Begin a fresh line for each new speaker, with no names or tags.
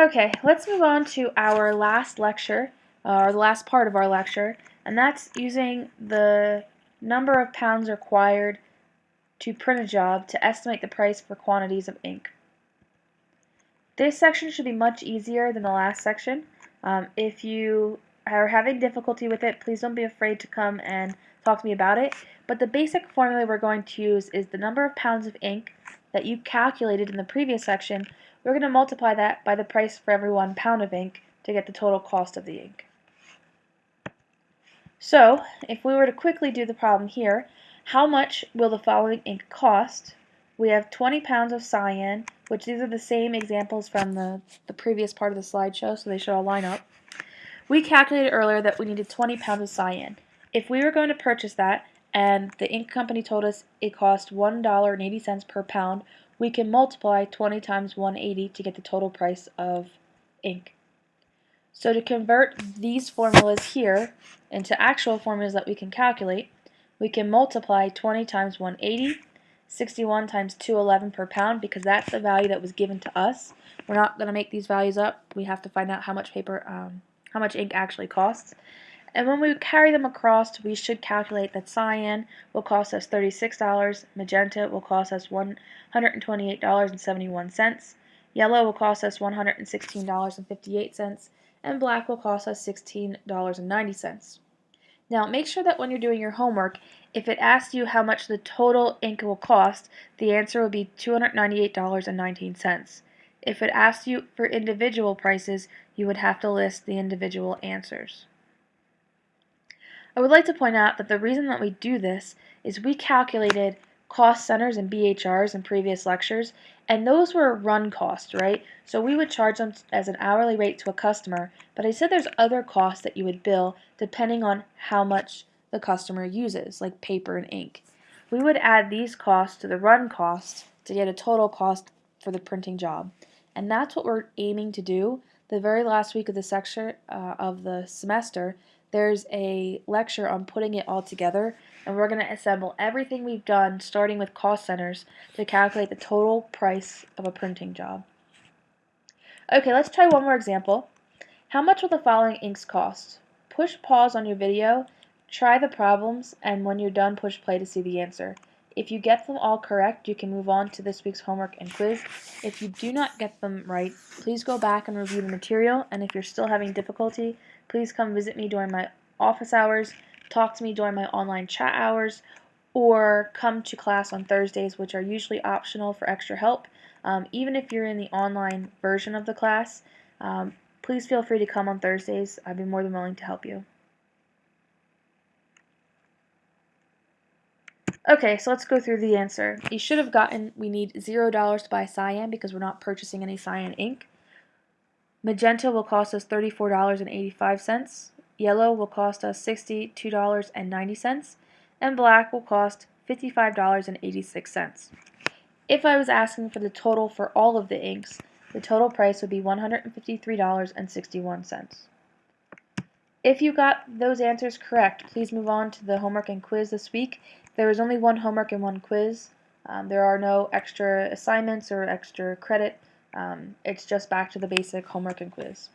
Okay, let's move on to our last lecture, uh, or the last part of our lecture, and that's using the number of pounds required to print a job to estimate the price for quantities of ink. This section should be much easier than the last section. Um, if you are having difficulty with it, please don't be afraid to come and talk to me about it. But the basic formula we're going to use is the number of pounds of ink that you calculated in the previous section we're going to multiply that by the price for every one pound of ink to get the total cost of the ink. So, if we were to quickly do the problem here, how much will the following ink cost? We have 20 pounds of cyan, which these are the same examples from the, the previous part of the slideshow, so they should all line up. We calculated earlier that we needed 20 pounds of cyan. If we were going to purchase that, and the ink company told us it cost $1.80 per pound, we can multiply 20 times 180 to get the total price of ink. So to convert these formulas here into actual formulas that we can calculate, we can multiply 20 times 180, 61 times 211 per pound because that's the value that was given to us. We're not going to make these values up. We have to find out how much paper, um, how much ink actually costs. And when we carry them across, we should calculate that cyan will cost us $36, magenta will cost us $128.71, yellow will cost us $116.58, and black will cost us $16.90. Now make sure that when you're doing your homework, if it asks you how much the total ink will cost, the answer will be $298.19. If it asks you for individual prices, you would have to list the individual answers. I would like to point out that the reason that we do this is we calculated cost centers and BHRs in previous lectures, and those were run costs, right? So we would charge them as an hourly rate to a customer, but I said there's other costs that you would bill depending on how much the customer uses, like paper and ink. We would add these costs to the run costs to get a total cost for the printing job. And that's what we're aiming to do the very last week of the section uh, of the semester there's a lecture on putting it all together and we're going to assemble everything we've done starting with cost centers to calculate the total price of a printing job. Okay, let's try one more example. How much will the following inks cost? Push pause on your video, try the problems, and when you're done push play to see the answer. If you get them all correct, you can move on to this week's homework and quiz. If you do not get them right, please go back and review the material, and if you're still having difficulty, please come visit me during my office hours, talk to me during my online chat hours, or come to class on Thursdays, which are usually optional for extra help. Um, even if you're in the online version of the class, um, please feel free to come on Thursdays. I'd be more than willing to help you. Okay, so let's go through the answer. You should have gotten, we need $0 to buy cyan because we're not purchasing any cyan ink. Magenta will cost us $34.85. Yellow will cost us $62.90. And black will cost $55.86. If I was asking for the total for all of the inks, the total price would be $153.61. If you got those answers correct, please move on to the homework and quiz this week. There is only one homework and one quiz. Um, there are no extra assignments or extra credit. Um, it's just back to the basic homework and quiz.